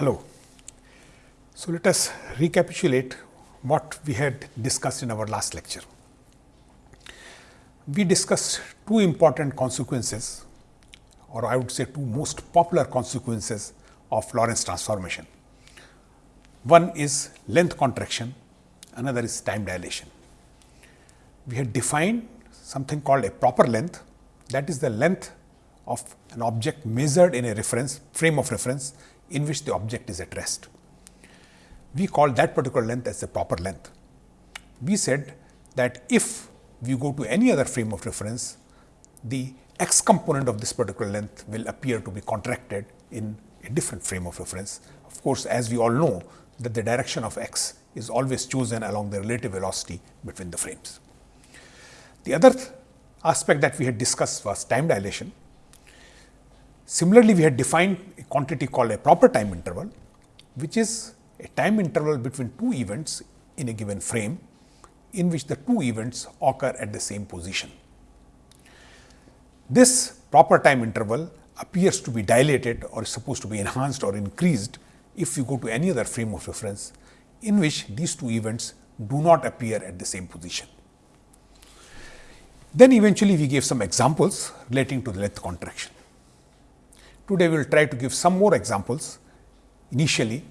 Hello. So, let us recapitulate what we had discussed in our last lecture. We discussed two important consequences or I would say two most popular consequences of Lorentz transformation. One is length contraction, another is time dilation. We had defined something called a proper length that is the length of an object measured in a reference frame of reference in which the object is at rest. We call that particular length as the proper length. We said that if we go to any other frame of reference, the x component of this particular length will appear to be contracted in a different frame of reference. Of course, as we all know that the direction of x is always chosen along the relative velocity between the frames. The other aspect that we had discussed was time dilation. Similarly, we had defined a quantity called a proper time interval, which is a time interval between two events in a given frame in which the two events occur at the same position. This proper time interval appears to be dilated or is supposed to be enhanced or increased if you go to any other frame of reference in which these two events do not appear at the same position. Then eventually we gave some examples relating to the length contraction. Today, we will try to give some more examples initially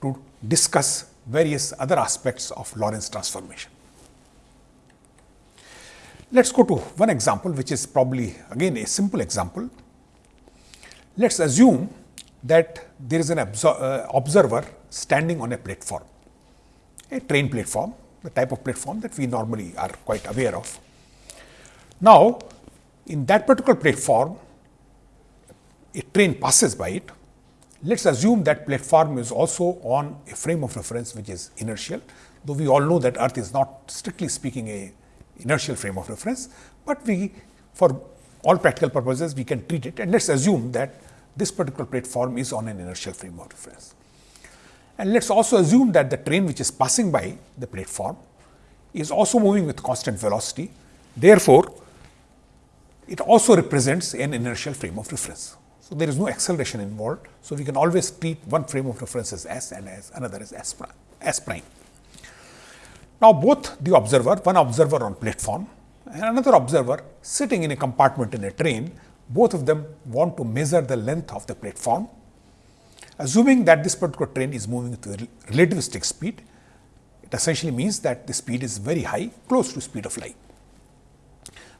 to discuss various other aspects of Lorentz transformation. Let us go to one example, which is probably again a simple example. Let us assume that there is an uh, observer standing on a platform, a train platform, the type of platform that we normally are quite aware of. Now, in that particular platform, a train passes by it, let us assume that platform is also on a frame of reference which is inertial, though we all know that earth is not strictly speaking a inertial frame of reference, but we for all practical purposes we can treat it and let us assume that this particular platform is on an inertial frame of reference. And let us also assume that the train which is passing by the platform is also moving with constant velocity. Therefore, it also represents an inertial frame of reference. So, there is no acceleration involved. So, we can always treat one frame of reference as s and as another as s prime. S prime. Now, both the observer, one observer on platform and another observer sitting in a compartment in a train, both of them want to measure the length of the platform. Assuming that this particular train is moving with relativistic speed, it essentially means that the speed is very high, close to speed of light.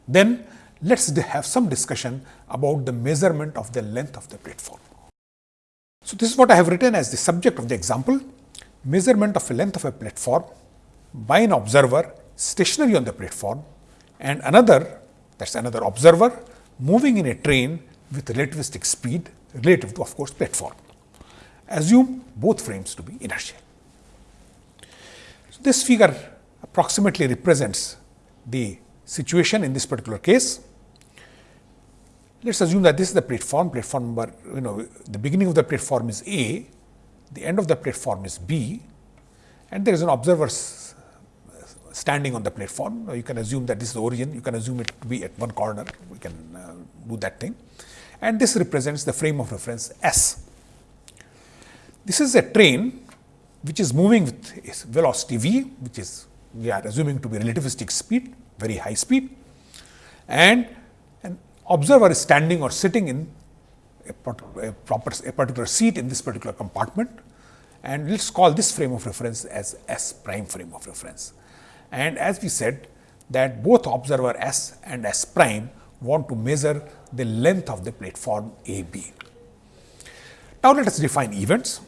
Then let us have some discussion about the measurement of the length of the platform. So, this is what I have written as the subject of the example, measurement of the length of a platform by an observer stationary on the platform and another that is another observer moving in a train with relativistic speed relative to of course platform. Assume both frames to be inertial. So, this figure approximately represents the situation in this particular case let us assume that this is the platform, platform number, you know, the beginning of the platform is A, the end of the platform is B, and there is an observer standing on the platform. You can assume that this is the origin, you can assume it to be at one corner, we can uh, do that thing. And this represents the frame of reference S. This is a train which is moving with velocity v, which is we are assuming to be relativistic speed, very high speed, and observer is standing or sitting in a, a, proper a particular seat in this particular compartment and let us call this frame of reference as S prime frame of reference. And as we said that both observer S and S prime want to measure the length of the platform A B. Now, let us define events.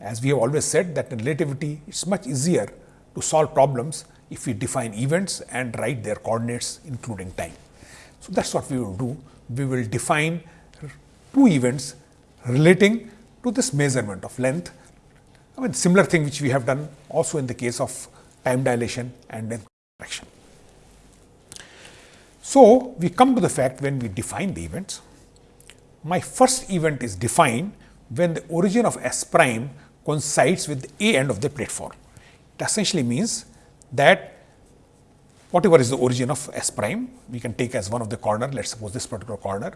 As we have always said that in relativity it is much easier to solve problems if we define events and write their coordinates including time. So, that is what we will do. We will define two events relating to this measurement of length. I mean similar thing which we have done also in the case of time dilation and length contraction. So, we come to the fact when we define the events, my first event is defined when the origin of S prime coincides with the A end of the platform. It essentially means that whatever is the origin of S prime, we can take as one of the corner, let us suppose this particular corner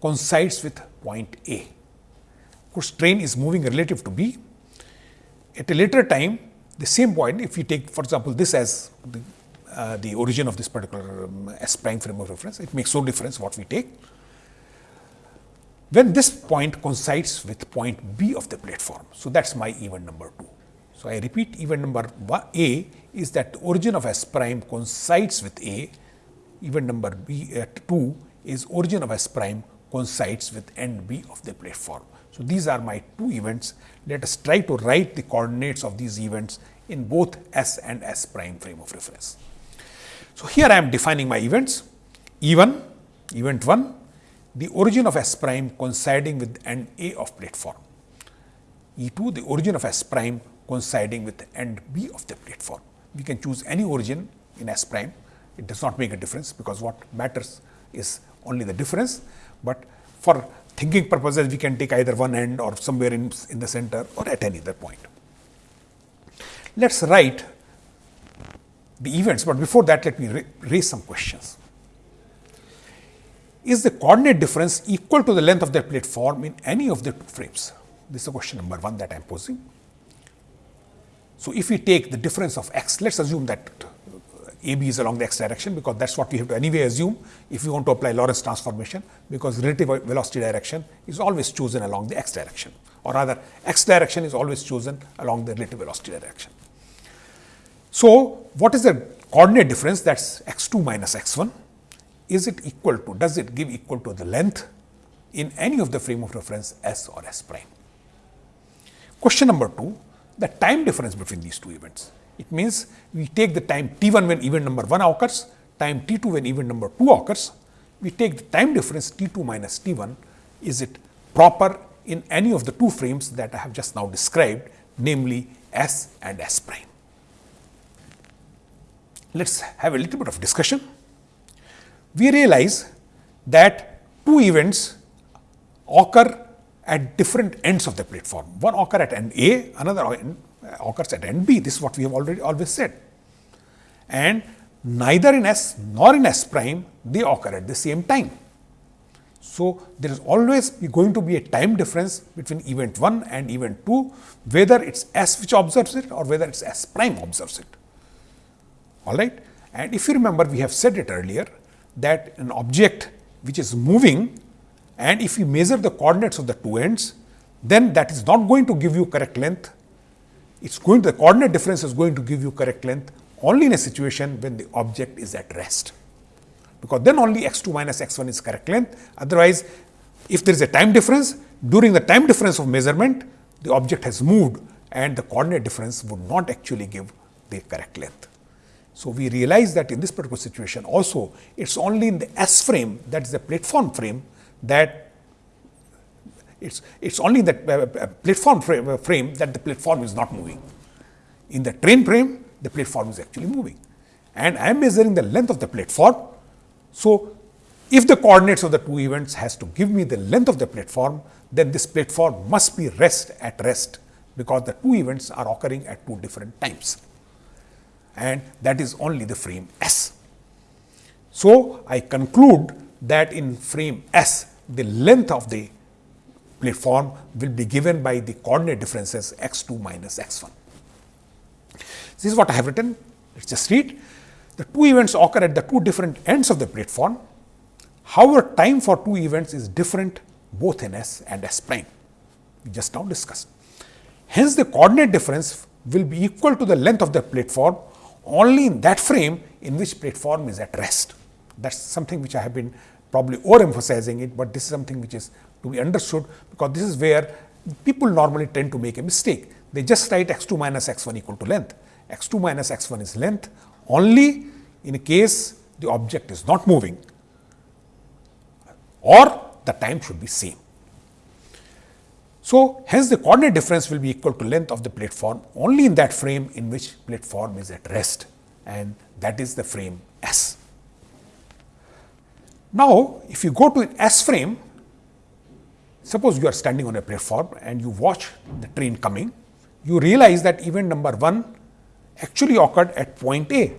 coincides with point A. course, train is moving relative to B. At a later time, the same point, if you take, for example, this as the, uh, the origin of this particular um, S prime frame of reference, it makes no difference what we take. When this point coincides with point B of the platform, so that's my event number 2. So, I repeat event number A is that the origin of S prime coincides with A, event number B at uh, 2 is origin of S prime coincides with end B of the platform. So, these are my two events. Let us try to write the coordinates of these events in both S and S prime frame of reference. So, here I am defining my events E1, event 1, the origin of S prime coinciding with end A of platform. E2, the origin of S prime coinciding with end B of the platform. We can choose any origin in S prime, it does not make a difference because what matters is only the difference, but for thinking purposes we can take either one end or somewhere in, in the center or at any other point. Let us write the events, but before that let me raise some questions. Is the coordinate difference equal to the length of the platform in any of the two frames? This is question number one that I am posing. So, if we take the difference of x, let us assume that AB is along the x direction because that is what we have to anyway assume if we want to apply Lorentz transformation because relative velocity direction is always chosen along the x direction or rather x direction is always chosen along the relative velocity direction. So, what is the coordinate difference that is x 2 minus x 1? Is it equal to, does it give equal to the length in any of the frame of reference S or S prime? Question number 2, the time difference between these two events. It means we take the time t 1 when event number 1 occurs, time t 2 when event number 2 occurs. We take the time difference t 2 minus t 1. Is it proper in any of the two frames that I have just now described, namely S and S prime? Let us have a little bit of discussion. We realize that two events occur at different ends of the platform. One occur at end A, another occurs at end B. This is what we have already always said. And neither in S nor in S prime they occur at the same time. So, there is always going to be a time difference between event 1 and event 2, whether it is S which observes it or whether it is S prime observes it. All right. And if you remember, we have said it earlier that an object which is moving and if you measure the coordinates of the two ends, then that is not going to give you correct length it's going to, the coordinate difference is going to give you correct length only in a situation when the object is at rest. Because then only x 2 minus x 1 is correct length. Otherwise, if there is a time difference, during the time difference of measurement, the object has moved and the coordinate difference would not actually give the correct length. So, we realize that in this particular situation also, it is only in the S frame that is the platform frame that it's, it's only that uh, uh, platform frame, uh, frame that the platform is not moving. In the train frame, the platform is actually moving. And I am measuring the length of the platform. So, if the coordinates of the two events has to give me the length of the platform, then this platform must be rest at rest because the two events are occurring at two different times. And that is only the frame S. So, I conclude that in frame S, the length of the platform will be given by the coordinate differences x 2 minus x 1. This is what I have written. Let us just read. The two events occur at the two different ends of the platform. However, time for two events is different both in S and S prime. We just now discussed. Hence, the coordinate difference will be equal to the length of the platform only in that frame in which platform is at rest. That is something which I have been probably overemphasizing it, but this is something which is to be understood because this is where people normally tend to make a mistake. They just write x 2 minus x 1 equal to length. x 2 minus x 1 is length only in a case the object is not moving or the time should be same. So, hence the coordinate difference will be equal to length of the platform only in that frame in which platform is at rest and that is the frame S. Now, if you go to an S frame, Suppose you are standing on a platform and you watch the train coming, you realize that event number 1 actually occurred at point A.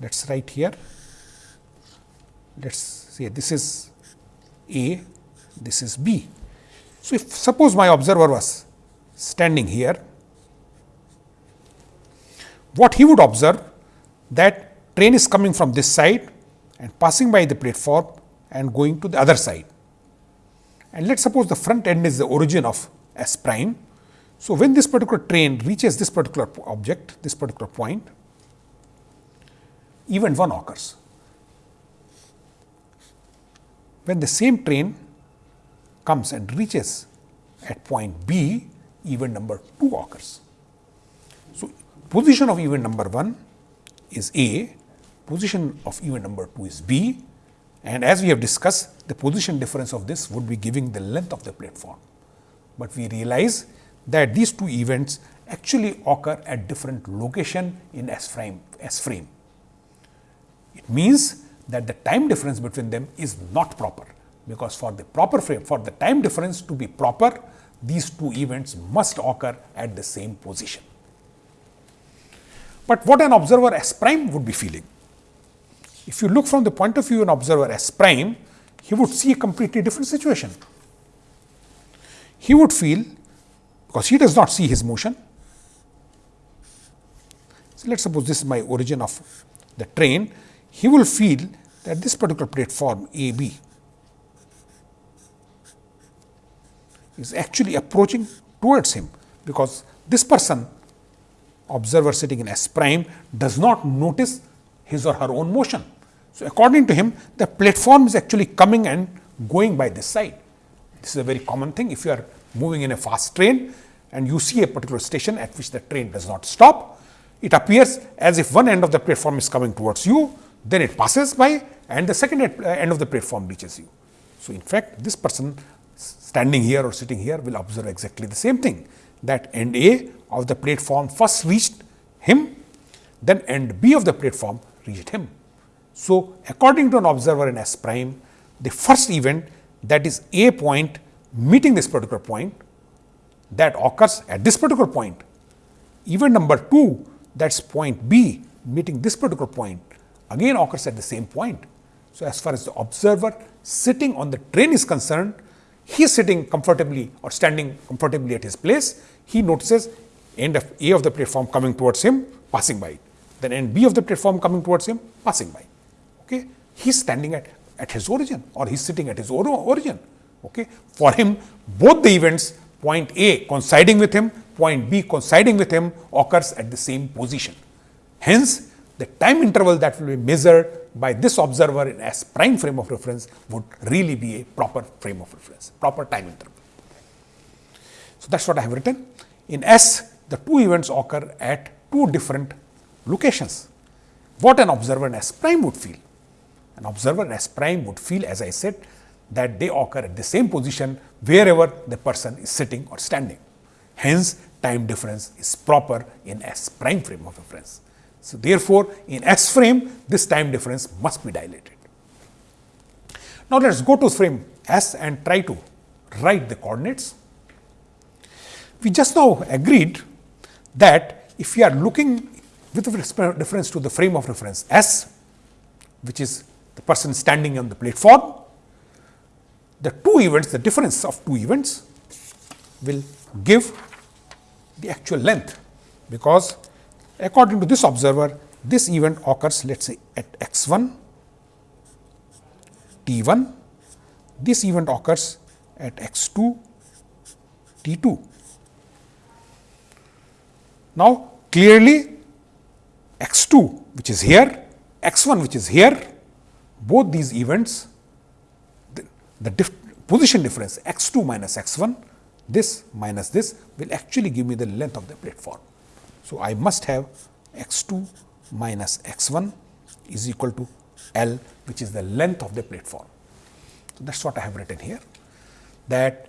Let us write here. Let us say this is A, this is B. So, if suppose my observer was standing here, what he would observe that train is coming from this side and passing by the platform and going to the other side. And let us suppose the front end is the origin of S prime. So, when this particular train reaches this particular object, this particular point, event 1 occurs. When the same train comes and reaches at point B, event number 2 occurs. So, position of event number 1 is A, position of event number 2 is B and as we have discussed the position difference of this would be giving the length of the platform. But we realize that these two events actually occur at different location in S frame, S frame. It means that the time difference between them is not proper because for the proper frame for the time difference to be proper these two events must occur at the same position. But what an observer S prime would be feeling? If you look from the point of view of an observer S prime, he would see a completely different situation. He would feel, because he does not see his motion. So, let us suppose this is my origin of the train, he will feel that this particular platform A B is actually approaching towards him, because this person observer sitting in S prime does not notice his or her own motion. So, according to him the platform is actually coming and going by this side. This is a very common thing if you are moving in a fast train and you see a particular station at which the train does not stop, it appears as if one end of the platform is coming towards you, then it passes by and the second uh, end of the platform reaches you. So, in fact, this person standing here or sitting here will observe exactly the same thing that end A of the platform first reached him, then end B of the platform reached him. So, according to an observer in S prime, the first event that is A point meeting this particular point that occurs at this particular point. Event number 2 that is point B meeting this particular point again occurs at the same point. So, as far as the observer sitting on the train is concerned, he is sitting comfortably or standing comfortably at his place, he notices end of A of the platform coming towards him passing by, then end B of the platform coming towards him passing by. Okay. He is standing at, at his origin or he is sitting at his origin. Okay. For him both the events point A coinciding with him, point B coinciding with him occurs at the same position. Hence, the time interval that will be measured by this observer in S prime frame of reference would really be a proper frame of reference, proper time interval. So, that is what I have written. In S, the two events occur at two different locations. What an observer in S prime would feel? An observer S prime would feel as I said that they occur at the same position wherever the person is sitting or standing. Hence, time difference is proper in S prime frame of reference. So, therefore, in S frame this time difference must be dilated. Now, let us go to frame S and try to write the coordinates. We just now agreed that if we are looking with reference to the frame of reference S, which is the person standing on the platform, the two events, the difference of two events will give the actual length, because according to this observer, this event occurs let us say at x 1, t 1, this event occurs at x 2, t 2. Now, clearly x 2 which is here, x 1 which is here, both these events the dif position difference x 2 minus x 1 this minus this will actually give me the length of the platform. So, I must have x 2 minus x 1 is equal to L which is the length of the platform. So, that is what I have written here that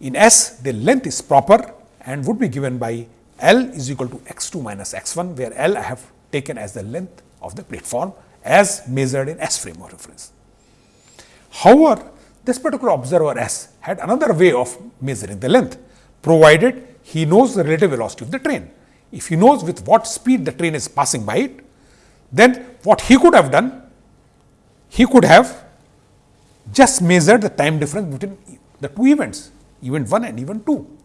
in S the length is proper and would be given by L is equal to x 2 minus x 1 where L I have taken as the length of the platform as measured in S frame of reference. However, this particular observer S had another way of measuring the length, provided he knows the relative velocity of the train. If he knows with what speed the train is passing by it, then what he could have done, he could have just measured the time difference between the two events. event 1 and event 2.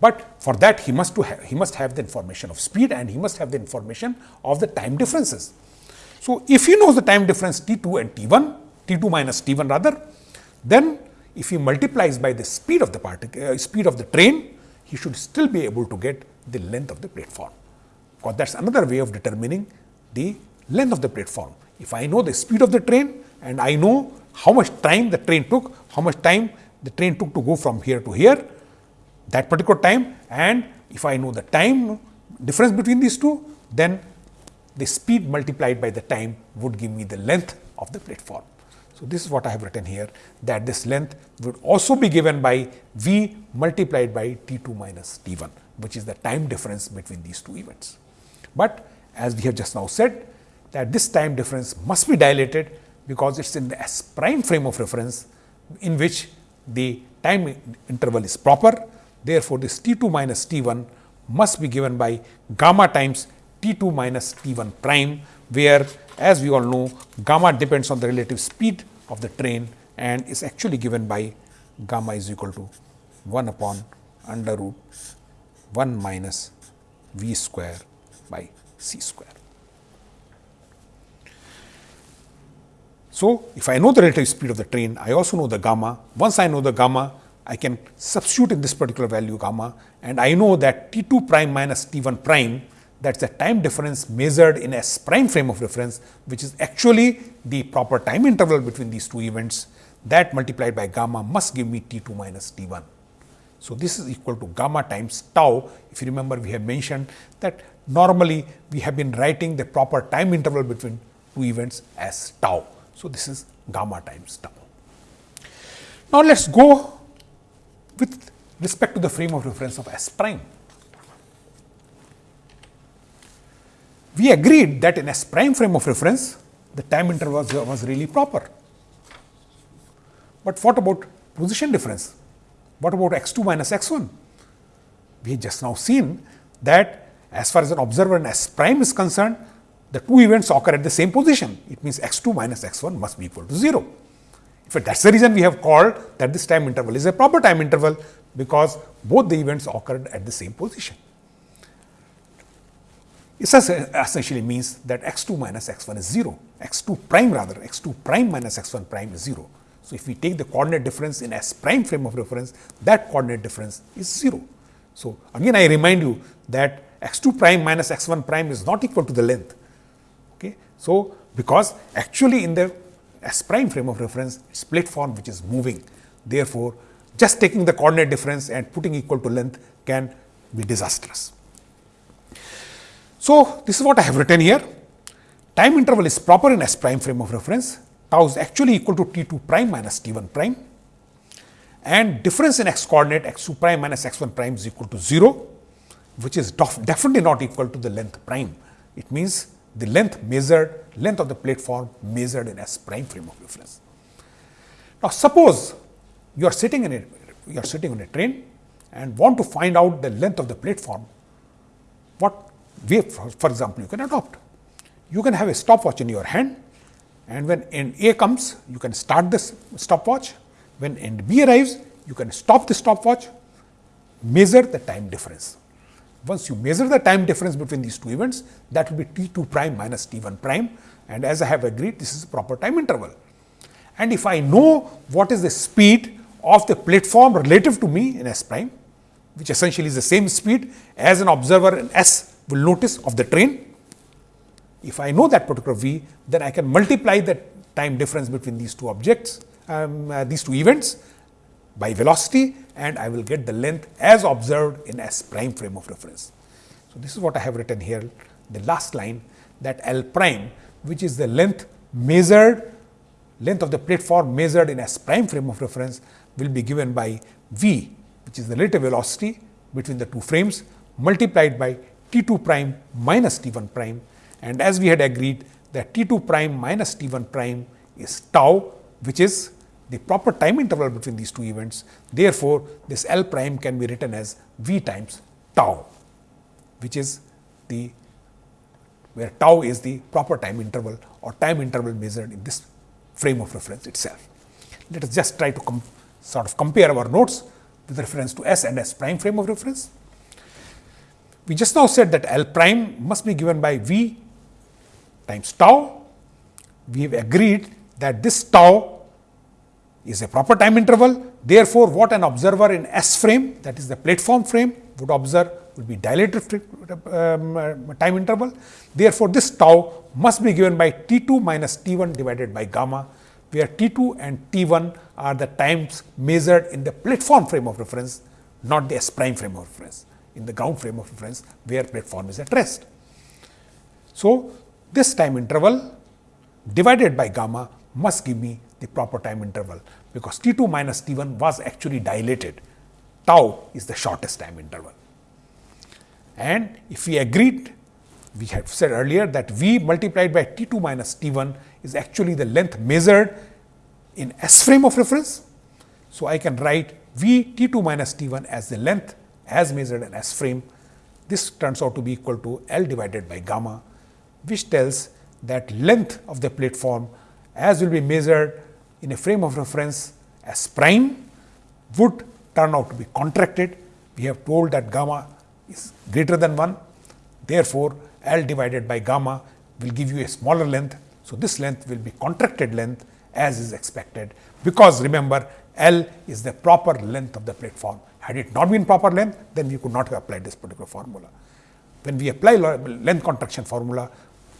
But for that he must, to he must have the information of speed and he must have the information of the time differences. So, if he knows the time difference t 2 and t 1, t 2 minus t 1 rather, then if he multiplies by the speed of the particle, uh, speed of the train, he should still be able to get the length of the platform. Because that is another way of determining the length of the platform. If I know the speed of the train and I know how much time the train took, how much time the train took to go from here to here, that particular time and if I know the time difference between these two, then the speed multiplied by the time would give me the length of the platform. So, this is what I have written here that this length would also be given by v multiplied by t 2 minus t 1 which is the time difference between these two events. But as we have just now said that this time difference must be dilated because it is in the s prime frame of reference in which the time interval is proper. Therefore, this t 2 minus t 1 must be given by gamma times t 2 minus t 1 prime where as we all know gamma depends on the relative speed of the train and is actually given by gamma is equal to 1 upon under root 1 minus v square by c square. So, if I know the relative speed of the train, I also know the gamma. Once I know the gamma, I can substitute in this particular value gamma and I know that T 2 prime minus T 1 prime that is the time difference measured in S prime frame of reference, which is actually the proper time interval between these two events that multiplied by gamma must give me T 2 minus T 1. So, this is equal to gamma times tau. If you remember, we have mentioned that normally we have been writing the proper time interval between two events as tau. So, this is gamma times tau. Now, let us go with respect to the frame of reference of S prime. We agreed that in S prime frame of reference, the time interval was, was really proper. But what about position difference? What about x 2 minus x 1? We just now seen that as far as an observer in S prime is concerned, the two events occur at the same position. It means x 2 minus x 1 must be equal to 0. In fact, that is the reason we have called that this time interval is a proper time interval because both the events occurred at the same position. It uh, essentially means that x 2 minus x 1 is 0, x 2 prime rather, x 2 prime minus x 1 prime is 0. So, if we take the coordinate difference in S prime frame of reference, that coordinate difference is 0. So, again I remind you that x 2 prime minus x 1 prime is not equal to the length. Okay. So, because actually in the S prime frame of reference, it is platform which is moving. Therefore, just taking the coordinate difference and putting equal to length can be disastrous. So, this is what I have written here. Time interval is proper in S prime frame of reference. Tau is actually equal to T 2 prime minus T 1 prime and difference in x coordinate x 2 prime minus x 1 prime is equal to 0, which is definitely not equal to the length prime. It means the length measured, length of the platform measured in S prime frame of reference. Now, suppose you are sitting in a, you are sitting on a train and want to find out the length of the platform, what way, for, example, you can adopt. You can have a stopwatch in your hand and when end A comes, you can start this stopwatch. When end B arrives, you can stop the stopwatch, measure the time difference. Once you measure the time difference between these two events, that will be t 2 prime minus t 1 prime and as I have agreed, this is a proper time interval. And if I know what is the speed of the platform relative to me in S prime, which essentially is the same speed as an observer in S will notice of the train. If I know that particular v, then I can multiply the time difference between these two objects, um, uh, these two events by velocity and I will get the length as observed in S prime frame of reference. So, this is what I have written here, the last line that L prime which is the length measured, length of the platform measured in S prime frame of reference will be given by V which is the relative velocity between the two frames multiplied by t 2 prime minus t 1 prime and as we had agreed that t 2 prime minus t 1 prime is tau which is the proper time interval between these two events. Therefore, this L prime can be written as v times tau which is the where tau is the proper time interval or time interval measured in this frame of reference itself. Let us just try to sort of compare our notes with reference to S and S prime frame of reference. We just now said that L prime must be given by V times tau. We have agreed that this tau is a proper time interval. Therefore, what an observer in S frame that is the platform frame would observe would be dilated um, uh, time interval. Therefore, this tau must be given by T 2 minus T 1 divided by gamma, where T 2 and T 1 are the times measured in the platform frame of reference, not the S prime frame of reference, in the ground frame of reference where platform is at rest. So, this time interval divided by gamma must give me the proper time interval, because T 2 minus T 1 was actually dilated, tau is the shortest time interval. And if we agreed, we had said earlier that V multiplied by T 2 minus T 1 is actually the length measured in S frame of reference. So, I can write V T 2 minus T 1 as the length as measured in S frame. This turns out to be equal to L divided by gamma, which tells that length of the platform as will be measured in a frame of reference S prime would turn out to be contracted. We have told that gamma is greater than 1. Therefore, L divided by gamma will give you a smaller length. So, this length will be contracted length as is expected, because remember L is the proper length of the platform. Had it not been proper length, then we could not have applied this particular formula. When we apply length contraction formula,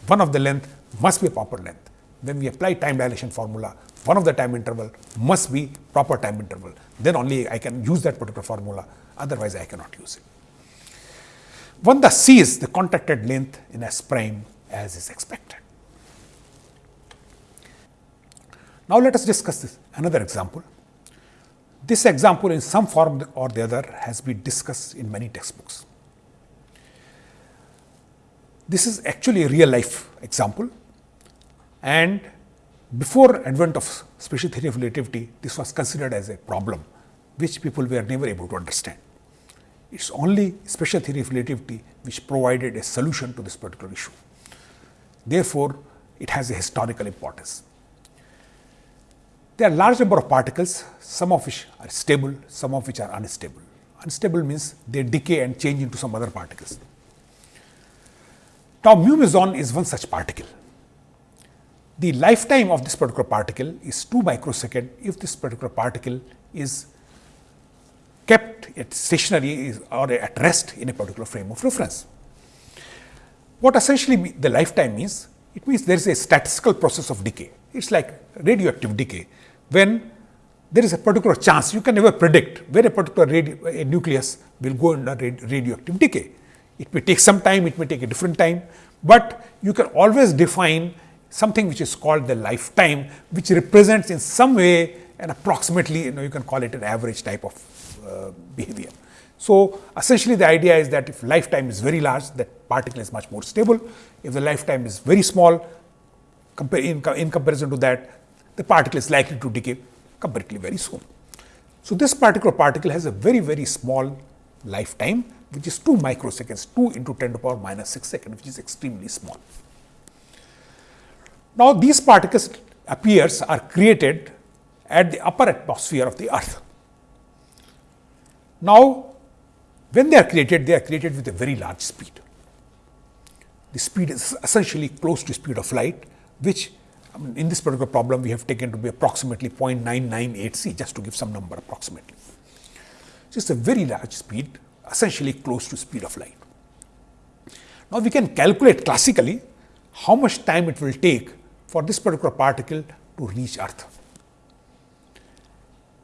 one of the length must be proper length. When we apply time dilation formula, one of the time interval must be proper time interval. Then only I can use that particular formula, otherwise I cannot use it. One thus sees the contracted length in S prime as is expected. Now, let us discuss this another example. This example in some form or the other has been discussed in many textbooks. This is actually a real life example and before advent of special theory of relativity, this was considered as a problem which people were never able to understand. It is only special theory of relativity which provided a solution to this particular issue. Therefore, it has a historical importance. There are large number of particles, some of which are stable, some of which are unstable. Unstable means they decay and change into some other particles. Now, mu meson is one such particle. The lifetime of this particular particle is 2 microsecond if this particular particle is kept at stationary or at rest in a particular frame of reference. What essentially the lifetime means? It means there is a statistical process of decay. It is like radioactive decay when there is a particular chance you can never predict where a particular a nucleus will go under radioactive decay. It may take some time, it may take a different time, but you can always define something which is called the lifetime, which represents in some way and approximately you know you can call it an average type of uh, behavior. So, essentially the idea is that if lifetime is very large that particle is much more stable, if the lifetime is very small in, in comparison to that the particle is likely to decay comparatively very soon. So, this particular particle has a very very small lifetime which is 2 microseconds 2 into 10 to the power minus 6 second which is extremely small. Now, these particles appears are created at the upper atmosphere of the earth. Now, when they are created they are created with a very large speed. The speed is essentially close to speed of light which in this particular problem we have taken to be approximately 0.998 c just to give some number approximately. So, it is a very large speed essentially close to speed of light. Now, we can calculate classically how much time it will take for this particular particle to reach earth.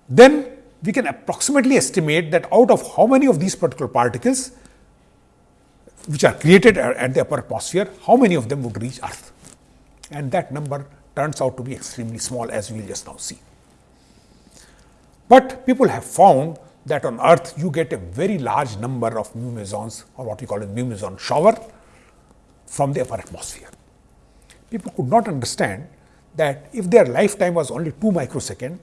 Then we can approximately estimate that out of how many of these particular particles which are created at the upper atmosphere, how many of them would reach earth and that number turns out to be extremely small as we will just now see. But people have found that on earth you get a very large number of mu mesons or what we call a mu meson shower from the upper atmosphere. People could not understand that if their lifetime was only 2 microsecond,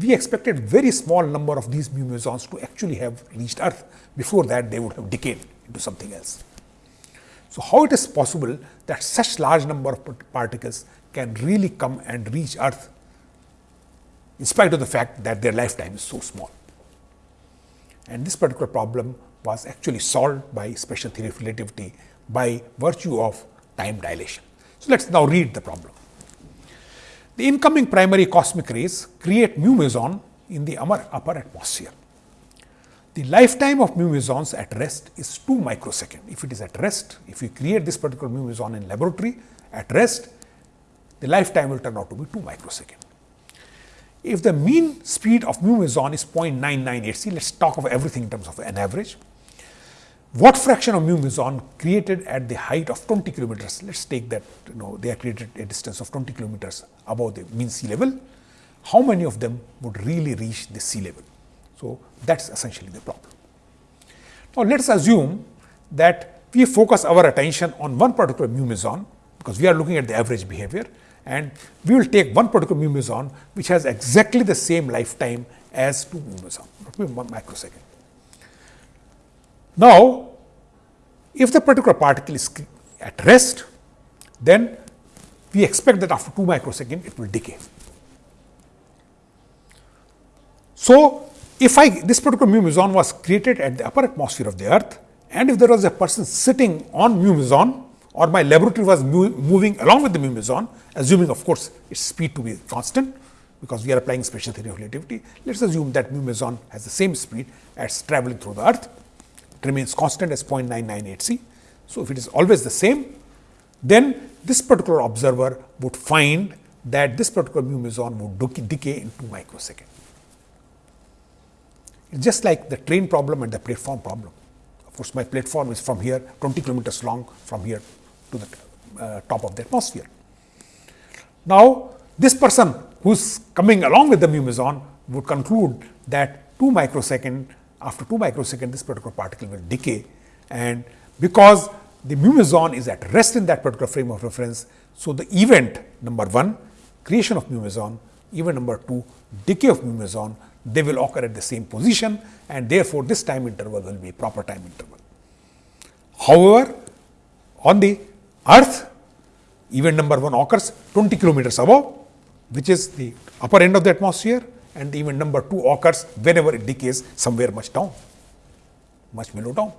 we expected very small number of these mu mesons to actually have reached earth. Before that they would have decayed into something else. So, how it is possible that such large number of particles can really come and reach earth in spite of the fact that their lifetime is so small. And this particular problem was actually solved by special theory of relativity by virtue of time dilation. So, let us now read the problem. The incoming primary cosmic rays create mu meson in the upper atmosphere. The lifetime of mu mesons at rest is 2 microsecond. If it is at rest, if you create this particular mu meson in laboratory at rest, the lifetime will turn out to be 2 microsecond. If the mean speed of mu meson is 0.998c, let us talk of everything in terms of an average. What fraction of mu meson created at the height of 20 kilometers? Let us take that, you know, they are created at a distance of 20 kilometers above the mean sea level. How many of them would really reach the sea level? So, that is essentially the problem. Now, let us assume that we focus our attention on one particular mu meson because we are looking at the average behavior and we will take one particular mu meson which has exactly the same lifetime as two mu meson, microsecond. Now, if the particular particle is at rest, then we expect that after 2 microsecond it will decay. So, if I this particular mu meson was created at the upper atmosphere of the earth and if there was a person sitting on mu meson or my laboratory was moving along with the mu meson, assuming of course its speed to be constant because we are applying special theory of relativity. Let us assume that mu meson has the same speed as traveling through the earth, it remains constant as 0.998 c. So, if it is always the same, then this particular observer would find that this particular mu meson would decay in 2 microsecond. It's just like the train problem and the platform problem. Of course, my platform is from here 20 kilometers long from here to the uh, top of the atmosphere. Now, this person who is coming along with the mu meson would conclude that 2 microsecond after 2 microsecond this particular particle will decay and because the mu meson is at rest in that particular frame of reference. So, the event number 1 creation of mu meson, event number 2 decay of mu meson they will occur at the same position and therefore, this time interval will be proper time interval. However, on the earth event number 1 occurs 20 kilometers above which is the upper end of the atmosphere and event number 2 occurs whenever it decays somewhere much down, much below down.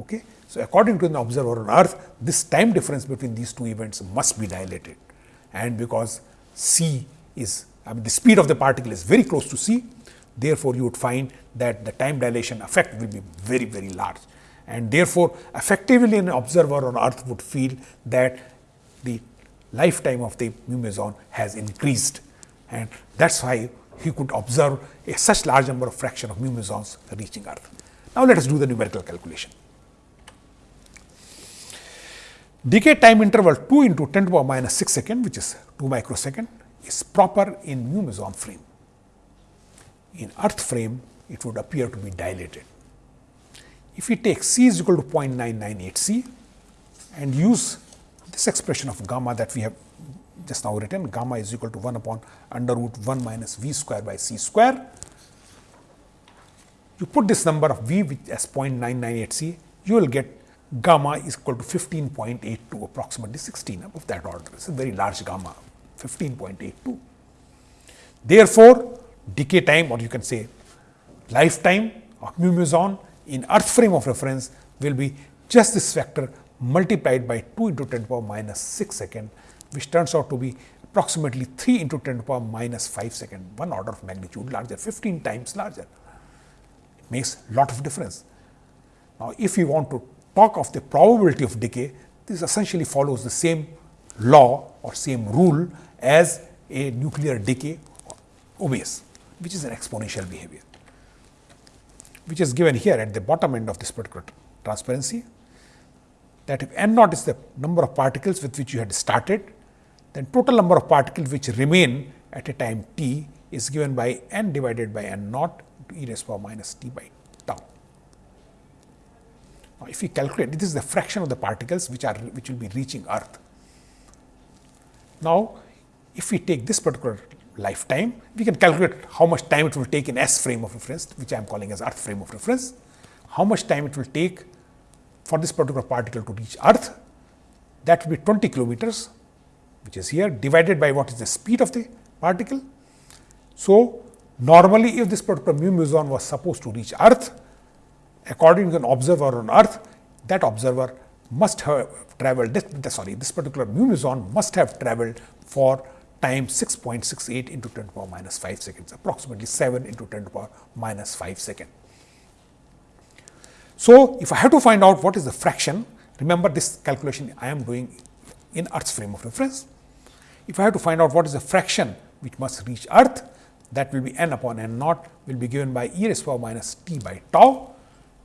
Okay? So, according to an observer on earth, this time difference between these two events must be dilated and because c is I mean the speed of the particle is very close to c, therefore, you would find that the time dilation effect will be very, very large and therefore, effectively an observer on earth would feel that the lifetime of the mu meson has increased and that is why he could observe a such large number of fraction of mu mesons reaching earth. Now, let us do the numerical calculation. Decay time interval 2 into 10 to the power minus 6 second which is 2 microsecond is proper in mu meson frame. In earth frame it would appear to be dilated. If we take c is equal to 0.998 c and use this expression of gamma that we have just now written gamma is equal to 1 upon under root 1 minus v square by c square. You put this number of v which as 0.998 c, you will get gamma is equal to 15.82 approximately 16 of that order. It is a very large gamma 15.82. Therefore, decay time or you can say lifetime of mu meson in earth frame of reference will be just this factor multiplied by 2 into 10 to the power minus 6 second which turns out to be approximately 3 into 10 to the power minus 5 second, one order of magnitude larger, 15 times larger. It makes lot of difference. Now, if you want to talk of the probability of decay, this essentially follows the same law or same rule as a nuclear decay obeys, which is an exponential behavior, which is given here at the bottom end of this particular transparency that if n naught is the number of particles with which you had started then total number of particles which remain at a time t is given by n divided by n naught to e raised power minus t by tau. Now, if we calculate this is the fraction of the particles which are which will be reaching earth. Now, if we take this particular lifetime, we can calculate how much time it will take in S frame of reference, which I am calling as earth frame of reference, how much time it will take for this particular particle to reach earth, that will be 20 kilometers which is here divided by what is the speed of the particle. So, normally if this particular mu was supposed to reach earth, according to an observer on earth, that observer must have traveled this, sorry this particular mu must have traveled for time 6.68 into 10 to the power minus 5 seconds approximately 7 into 10 to the power minus 5 second. So, if I have to find out what is the fraction remember this calculation I am doing in earth's frame of reference. If I have to find out what is the fraction which must reach earth that will be n upon n naught will be given by e raised to power minus t by tau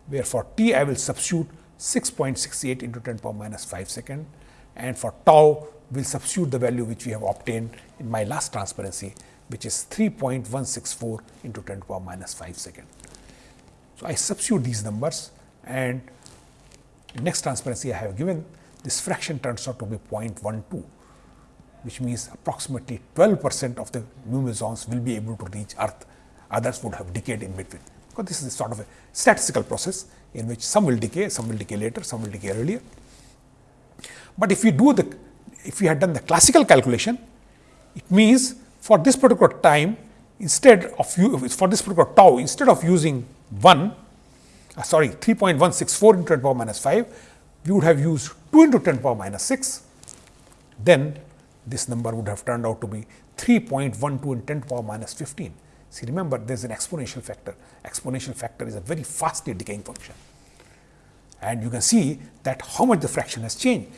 where for t I will substitute 6.68 into 10 power minus 5 second and for tau will substitute the value which we have obtained in my last transparency which is 3.164 into 10 to the power minus 5 second. So, I substitute these numbers and next transparency I have given this fraction turns out to be 0.12 which means approximately 12 percent of the mu mesons will be able to reach earth others would have decayed in between because this is a sort of a statistical process in which some will decay, some will decay later, some will decay earlier. But if we do the, if we had done the classical calculation, it means for this particular time, instead of for this particular tau, instead of using 1, uh, sorry 3.164 into 10 power minus 5, we would have used 2 into 10 power minus 6, then this number would have turned out to be 3.12 in 10 power minus 15. See, remember there is an exponential factor. Exponential factor is a very fastly decaying function. And you can see that how much the fraction has changed.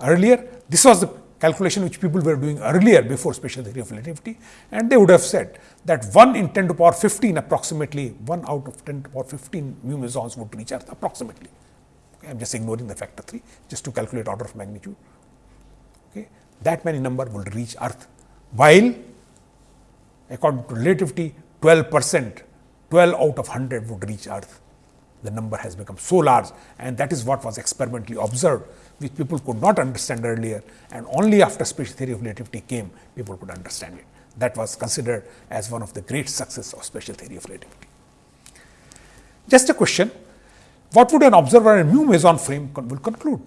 Earlier, this was the calculation which people were doing earlier before special theory of relativity and they would have said that 1 in 10 to the power 15 approximately 1 out of 10 to the power 15 mu mesons would reach earth approximately. Okay, I am just ignoring the factor 3 just to calculate order of magnitude. Okay. That many number will reach earth while according to relativity 12 percent 12 out of 100 would reach earth. The number has become so large and that is what was experimentally observed which people could not understand earlier and only after special theory of relativity came people could understand it. That was considered as one of the great success of special theory of relativity. Just a question, what would an observer in mu meson frame con will conclude?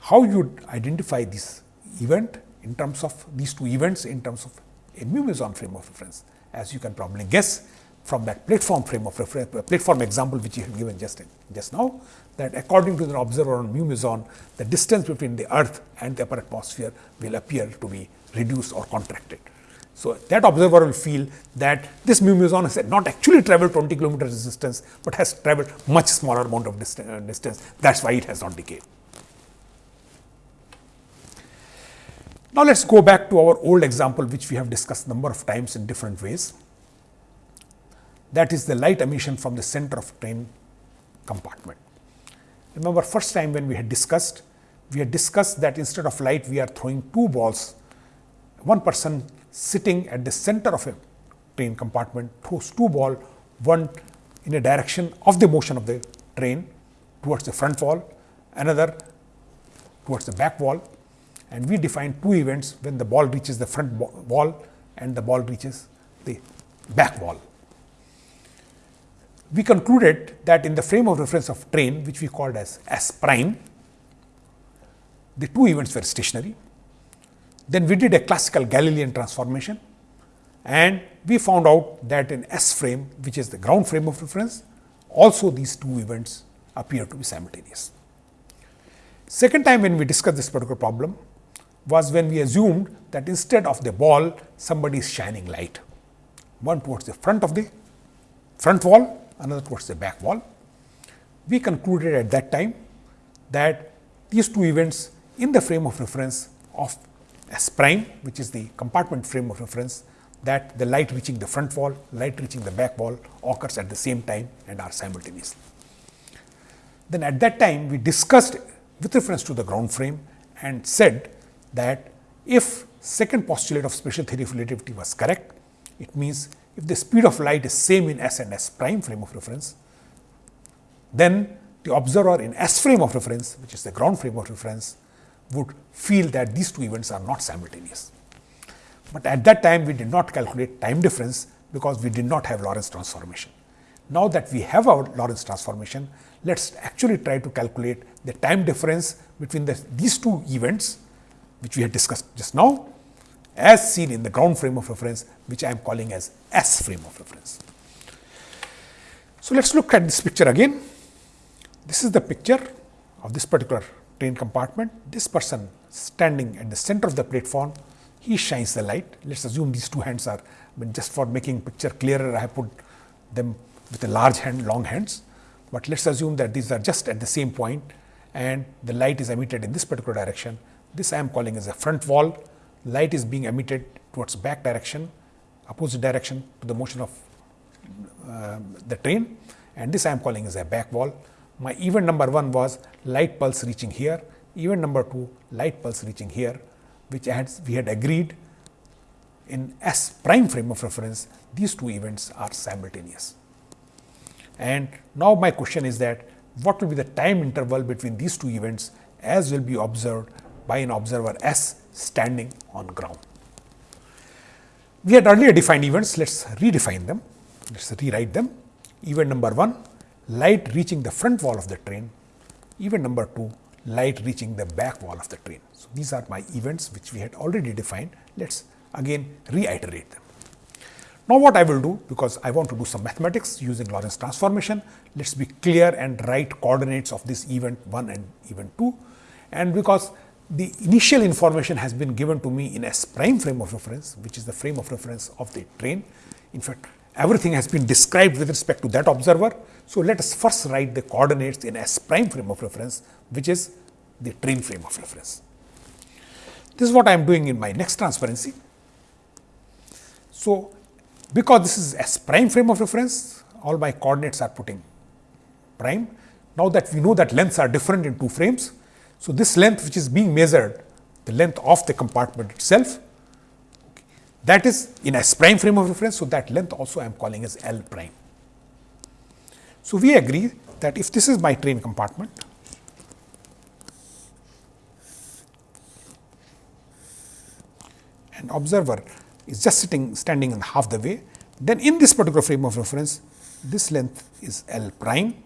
How you would identify this event in terms of these two events in terms of a mu meson frame of reference. As you can probably guess from that platform frame of reference, platform example which you have given just, just now, that according to the observer on mu meson, the distance between the earth and the upper atmosphere will appear to be reduced or contracted. So, that observer will feel that this mu meson has not actually traveled 20 kilometers distance, but has traveled much smaller amount of distance, uh, distance that is why it has not decayed. Now, let us go back to our old example which we have discussed number of times in different ways. That is the light emission from the center of train compartment. Remember first time when we had discussed, we had discussed that instead of light we are throwing two balls, one person sitting at the center of a train compartment throws two ball, one in a direction of the motion of the train towards the front wall, another towards the back wall and we define two events when the ball reaches the front wall and the ball reaches the back wall. We concluded that in the frame of reference of train which we called as S prime, the two events were stationary. Then we did a classical Galilean transformation and we found out that in S frame which is the ground frame of reference also these two events appear to be simultaneous. Second time when we discussed this particular problem, was when we assumed that instead of the ball, somebody is shining light. One towards the front of the front wall, another towards the back wall. We concluded at that time that these two events in the frame of reference of S prime, which is the compartment frame of reference, that the light reaching the front wall, light reaching the back wall occurs at the same time and are simultaneous. Then at that time, we discussed with reference to the ground frame and said that if second postulate of special theory of relativity was correct, it means if the speed of light is same in S and S prime frame of reference, then the observer in S frame of reference, which is the ground frame of reference, would feel that these two events are not simultaneous. But at that time, we did not calculate time difference because we did not have Lorentz transformation. Now that we have our Lorentz transformation, let us actually try to calculate the time difference between the, these two events which we had discussed just now as seen in the ground frame of reference which I am calling as S frame of reference. So, let us look at this picture again. This is the picture of this particular train compartment. This person standing at the center of the platform, he shines the light. Let us assume these two hands are, I mean just for making picture clearer, I have put them with a large hand, long hands. But let us assume that these are just at the same point and the light is emitted in this particular direction. This I am calling as a front wall light is being emitted towards back direction, opposite direction to the motion of uh, the train and this I am calling as a back wall. My event number 1 was light pulse reaching here, event number 2 light pulse reaching here which we had agreed in S prime frame of reference these two events are simultaneous. And now my question is that what will be the time interval between these two events as will be observed by an observer S standing on ground. We had earlier defined events, let us redefine them, let us rewrite them. Event number 1, light reaching the front wall of the train. Event number 2, light reaching the back wall of the train. So, these are my events which we had already defined. Let us again reiterate them. Now, what I will do because I want to do some mathematics using Lorentz transformation, let us be clear and write coordinates of this event 1 and event 2 and because the initial information has been given to me in S prime frame of reference, which is the frame of reference of the train. In fact, everything has been described with respect to that observer. So, let us first write the coordinates in S prime frame of reference, which is the train frame of reference. This is what I am doing in my next transparency. So, because this is S prime frame of reference, all my coordinates are putting prime. Now that we know that lengths are different in two frames, so, this length which is being measured, the length of the compartment itself, that is in S prime frame of reference. So, that length also I am calling as L prime. So, we agree that if this is my train compartment, and observer is just sitting standing in half the way, then in this particular frame of reference, this length is L prime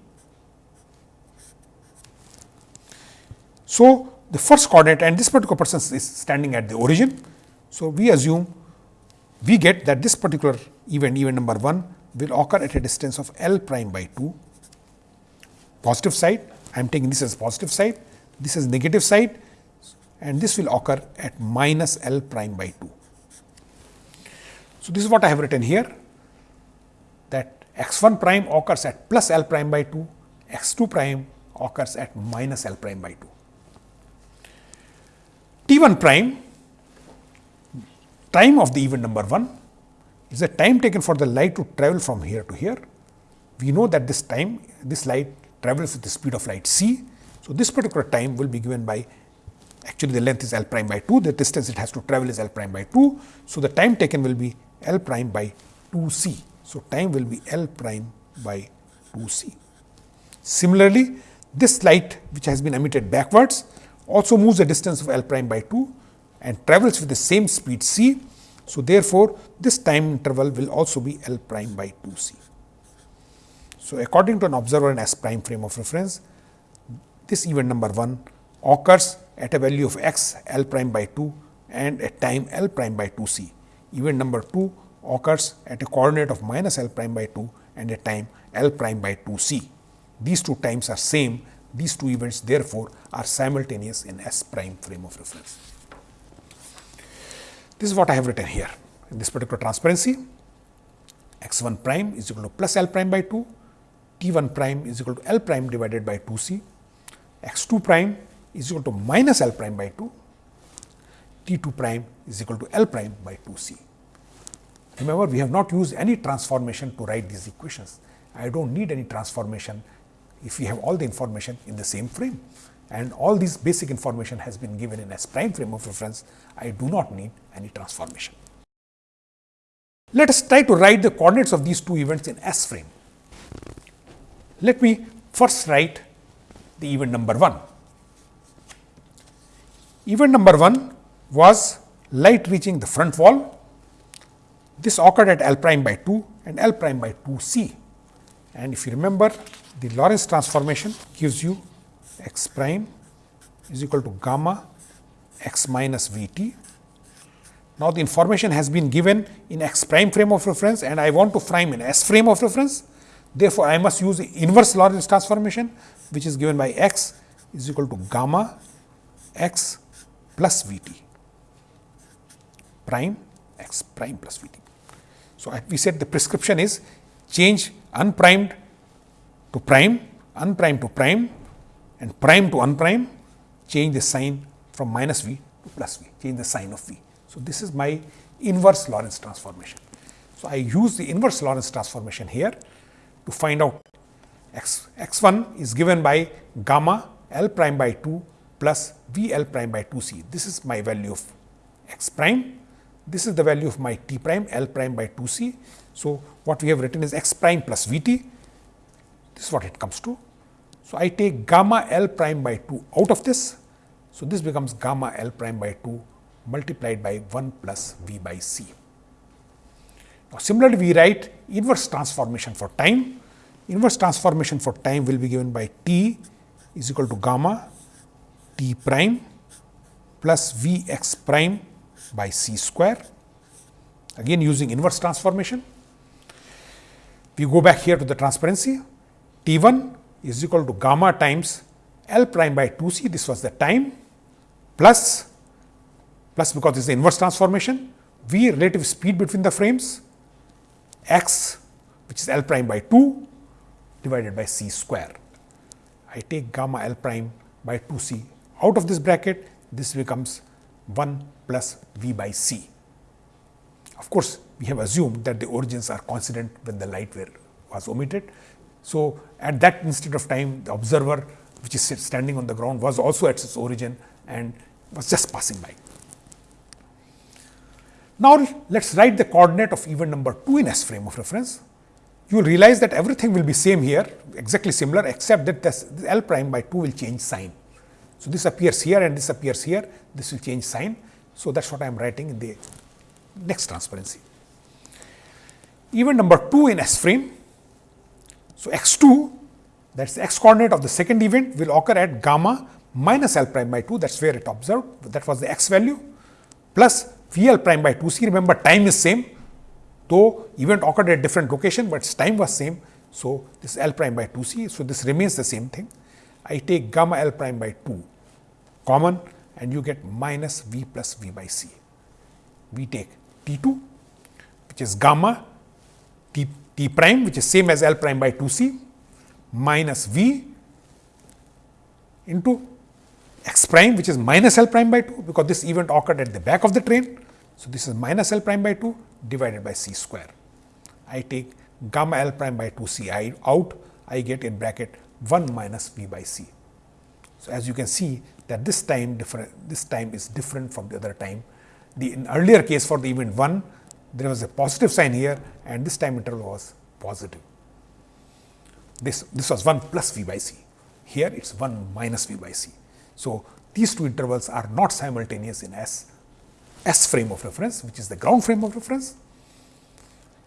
So, the first coordinate and this particular person is standing at the origin. So, we assume we get that this particular event, event number 1 will occur at a distance of L prime by 2, positive side, I am taking this as positive side, this is negative side and this will occur at minus L prime by 2. So, this is what I have written here that x 1 prime occurs at plus L prime by 2, x 2 prime occurs at minus L prime by 2. T1 prime time of the event number 1 is the time taken for the light to travel from here to here. We know that this time this light travels with the speed of light c. So, this particular time will be given by actually the length is L prime by 2, the distance it has to travel is L prime by 2. So, the time taken will be L prime by 2 c. So, time will be L prime by 2 c. Similarly, this light which has been emitted backwards also moves a distance of L prime by 2 and travels with the same speed c. So, therefore, this time interval will also be L prime by 2 c. So, according to an observer in S prime frame of reference, this event number 1 occurs at a value of x L prime by 2 and at time L prime by 2 c. Event number 2 occurs at a coordinate of minus L prime by 2 and a time L prime by 2 c. These two times are same these two events therefore, are simultaneous in S prime frame of reference. This is what I have written here in this particular transparency x 1 prime is equal to plus L prime by 2, t 1 prime is equal to L prime divided by 2 c, x 2 prime is equal to minus L prime by 2, t 2 prime is equal to L prime by 2 c. Remember, we have not used any transformation to write these equations. I do not need any transformation if we have all the information in the same frame and all these basic information has been given in S prime frame of reference, I do not need any transformation. Let us try to write the coordinates of these two events in S frame. Let me first write the event number 1. Event number 1 was light reaching the front wall. This occurred at L prime by 2 and L prime by 2 c. And if you remember the Lorentz transformation gives you x prime is equal to gamma x minus v t Now, the information has been given in x prime frame of reference and I want to frame in s frame of reference. Therefore, I must use the inverse Lorentz transformation which is given by x is equal to gamma x plus v t prime x prime plus v t. So, we said the prescription is change unprimed to prime, unprimed to prime and prime to unprime, change the sign from minus v to plus v, change the sign of v. So, this is my inverse Lorentz transformation. So, I use the inverse Lorentz transformation here to find out x, x1 is given by gamma L prime by 2 plus V L prime by 2 c. This is my value of x prime. This is the value of my t prime L prime by 2 c. So, what we have written is x prime plus V t. This is what it comes to. So, I take gamma L prime by 2 out of this. So, this becomes gamma L prime by 2 multiplied by 1 plus V by c. Now, similarly, we write inverse transformation for time. Inverse transformation for time will be given by t is equal to gamma t prime plus V x prime by c square. Again using inverse transformation. We go back here to the transparency. T 1 is equal to gamma times L prime by 2 c. This was the time plus plus because this is the inverse transformation. V relative speed between the frames x which is L prime by 2 divided by c square. I take gamma L prime by 2 c out of this bracket, this becomes 1 plus V by c. Of course, we have assumed that the origins are coincident when the light were was omitted. So, at that instant of time, the observer which is standing on the ground was also at its origin and was just passing by. Now, let us write the coordinate of event number 2 in S frame of reference. You will realize that everything will be same here exactly similar except that this L prime by 2 will change sign. So, this appears here and this appears here, this will change sign. So, that is what I am writing in the next transparency. Event number 2 in S frame. So, x 2 that is the x coordinate of the second event will occur at gamma minus L prime by 2 that is where it observed that was the x value plus V L prime by 2 c remember time is same though event occurred at different location, but its time was same. So, this L prime by 2 c. So, this remains the same thing. I take gamma L prime by 2 common and you get minus V plus V by C. We take T 2 which is gamma T, T prime which is same as L prime by 2 C minus V into x prime which is minus L prime by 2 because this event occurred at the back of the train. So, this is minus L prime by 2 divided by C square. I take gamma L prime by 2 C I out I get in bracket 1 minus V by C. So, as you can see that this time different this time is different from the other time. The in earlier case for the event 1 there was a positive sign here and this time interval was positive. This, this was 1 plus V by C. Here it is 1 minus V by C. So, these two intervals are not simultaneous in S, S frame of reference which is the ground frame of reference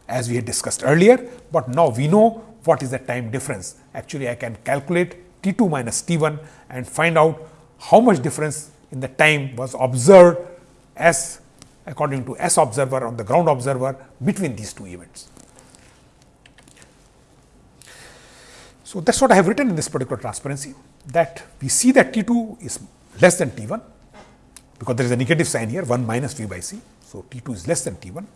as we had discussed earlier, but now we know what is the time difference. Actually, I can calculate T 2 minus T 1 and find out how much difference in the time was observed as according to S observer on the ground observer between these two events. So, that is what I have written in this particular transparency that we see that T 2 is less than T 1 because there is a negative sign here 1 minus V by C. So, T 2 is less than T 1.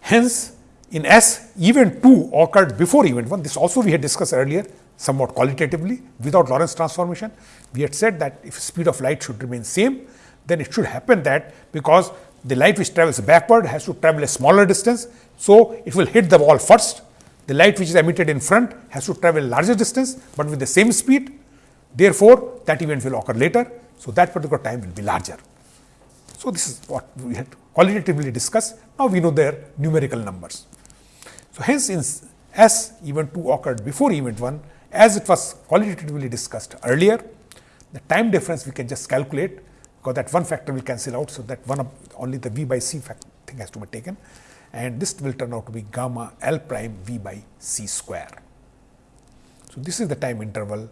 Hence, in S event 2 occurred before event 1 this also we had discussed earlier somewhat qualitatively without Lorentz transformation. We had said that if speed of light should remain same then it should happen that because the light which travels backward has to travel a smaller distance. So, it will hit the wall first the light which is emitted in front has to travel larger distance, but with the same speed therefore, that event will occur later. So, that particular time will be larger. So, this is what we had qualitatively discussed. Now, we know their numerical numbers. So, hence in as event 2 occurred before event 1 as it was qualitatively discussed earlier, the time difference we can just calculate because that one factor will cancel out. So, that one of only the v by c thing has to be taken and this will turn out to be gamma L prime v by c square. So, this is the time interval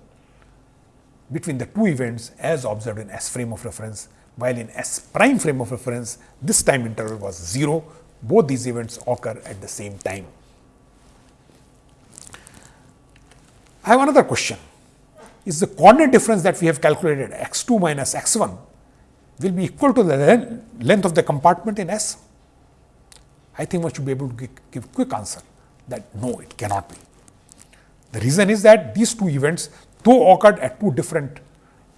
between the two events as observed in S frame of reference while in S prime frame of reference, this time interval was 0. Both these events occur at the same time. I have another question. Is the coordinate difference that we have calculated x 2 minus x 1 will be equal to the length of the compartment in S? I think one should be able to give, quick answer that no, it cannot be. The reason is that these two events though occurred at two different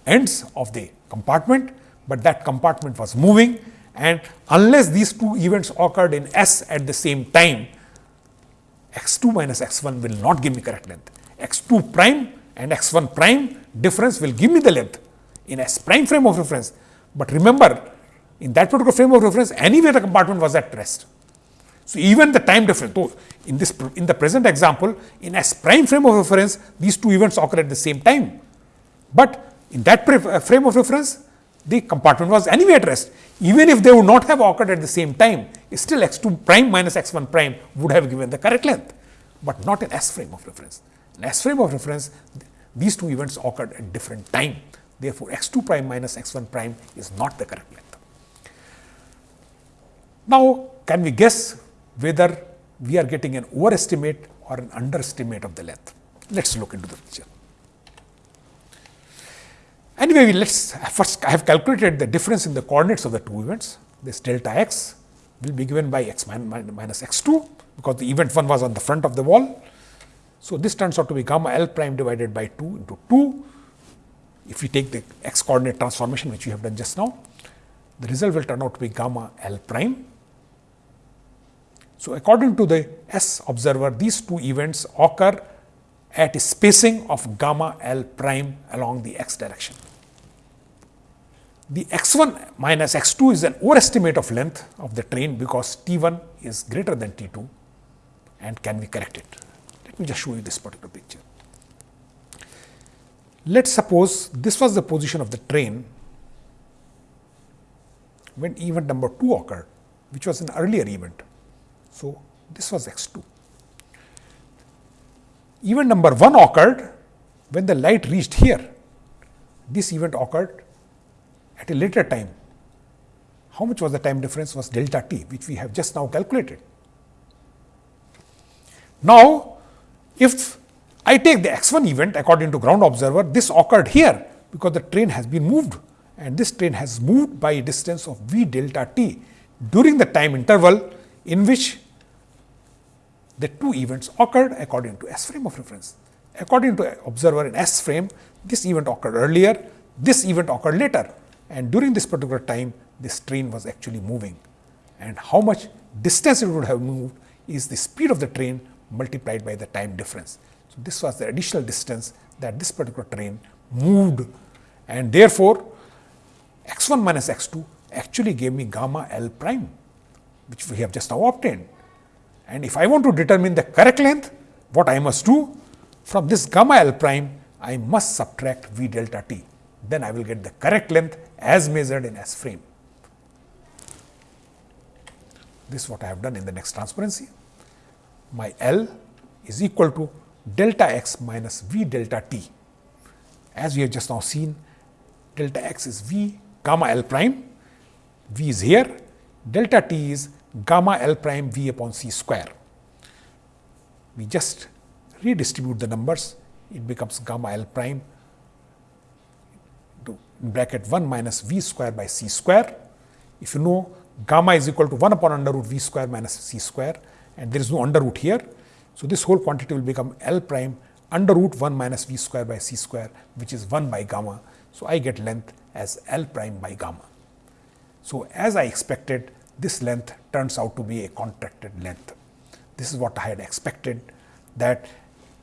ends of the compartment, but that compartment was moving and unless these two events occurred in S at the same time, x 2 minus x 1 will not give me correct length. x 2 prime and x 1 prime difference will give me the length in S prime frame of reference. But remember, in that particular frame of reference, anyway the compartment was at rest. So, even the time difference, so in this in the present example, in S prime frame of reference, these two events occur at the same time. But in that uh, frame of reference, the compartment was anyway at rest. Even if they would not have occurred at the same time, still x 2 prime minus x 1 prime would have given the correct length, but not in S frame of reference. In S frame of reference, these two events occurred at different time. Therefore, x 2 prime minus x 1 prime is not the correct length. Now, can we guess whether we are getting an overestimate or an underestimate of the length? Let us look into the picture. Anyway, let us first I have calculated the difference in the coordinates of the two events. This delta x will be given by x minus x 2 because the event 1 was on the front of the wall. So, this turns out to be gamma L prime divided by 2 into 2 if we take the x coordinate transformation which we have done just now, the result will turn out to be gamma L prime. So, according to the S observer, these two events occur at a spacing of gamma L prime along the x direction. The x 1 minus x 2 is an overestimate of length of the train because T 1 is greater than T 2 and can be corrected. Let me just show you this particular picture. Let us suppose this was the position of the train when event number 2 occurred, which was an earlier event. So, this was x 2. Event number 1 occurred when the light reached here. This event occurred at a later time. How much was the time difference was delta t, which we have just now calculated. Now, if I take the x1 event according to ground observer, this occurred here because the train has been moved and this train has moved by a distance of v delta t during the time interval in which the two events occurred according to S frame of reference. According to observer in S frame, this event occurred earlier, this event occurred later and during this particular time this train was actually moving and how much distance it would have moved is the speed of the train multiplied by the time difference. So, this was the additional distance that this particular train moved and therefore, x 1 minus x 2 actually gave me gamma L prime which we have just now obtained. And if I want to determine the correct length, what I must do from this gamma L prime, I must subtract V delta t. Then I will get the correct length as measured in S frame. This is what I have done in the next transparency. My L is equal to delta x minus v delta t. As we have just now seen, delta x is v gamma L prime, v is here, delta t is gamma L prime v upon c square. We just redistribute the numbers, it becomes gamma L prime bracket 1 minus v square by c square. If you know gamma is equal to 1 upon under root v square minus c square and there is no under root here, so, this whole quantity will become L prime under root 1 minus v square by c square which is 1 by gamma. So, I get length as L prime by gamma. So, as I expected this length turns out to be a contracted length. This is what I had expected that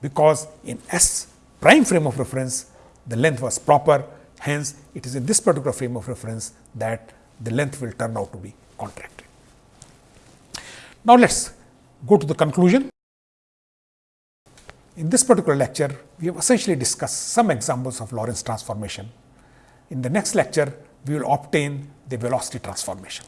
because in S prime frame of reference the length was proper hence it is in this particular frame of reference that the length will turn out to be contracted. Now, let us go to the conclusion. In this particular lecture, we have essentially discussed some examples of Lorentz transformation. In the next lecture, we will obtain the velocity transformation.